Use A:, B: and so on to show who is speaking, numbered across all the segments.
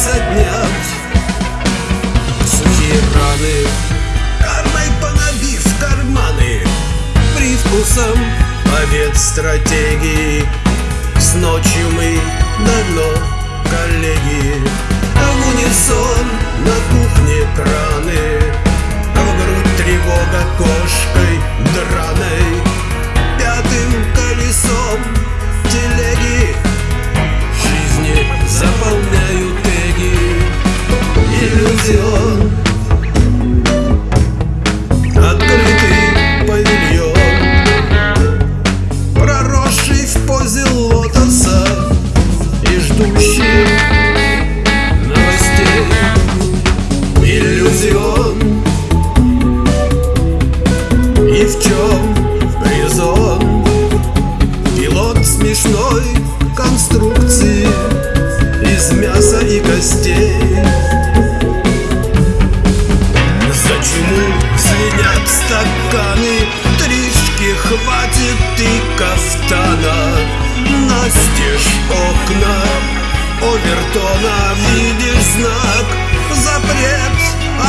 A: заднят Сухие раны Кармой понабив карманы. Привкусом побед стратегии. Ждущий новостей И в чем резон Пилот смешной конструкции Из мяса и костей Почему звенят стаканы Тришки хватит и кафтана Настежь Овертона Видишь знак. Запрет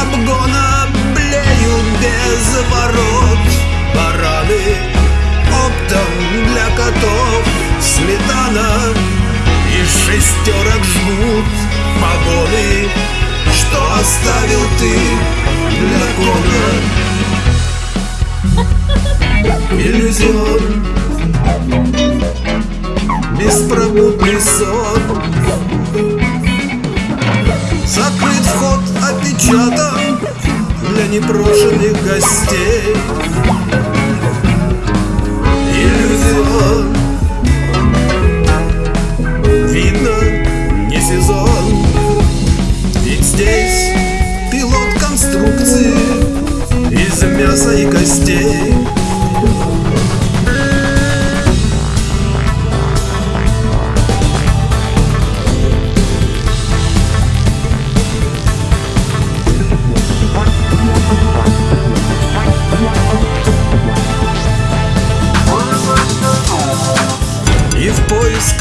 A: обгона Блеют без ворот. Бараны Оптом для котов. Сметана И шестерок жмут. Погоны Что оставил ты иллюзион. Беспробудный сон опечатан Для непрошенных гостей. Иллюзион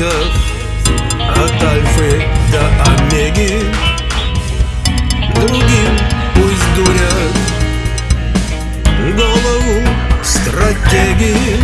A: поисках от альфы до омеги. Другим пусть дурят голову стратегии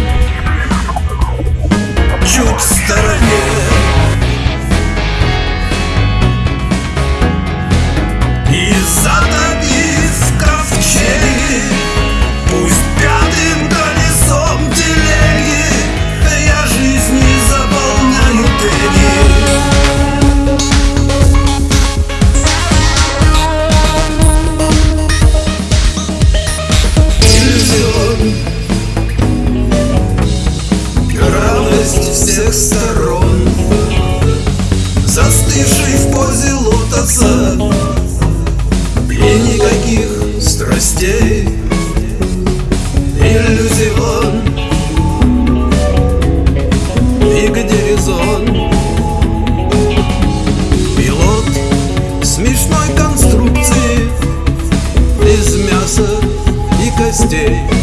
A: сторон. Застывший в позе лотоса И никаких страстей. Иллюзион. И где резон Пилот смешной конструкции Из мяса и костей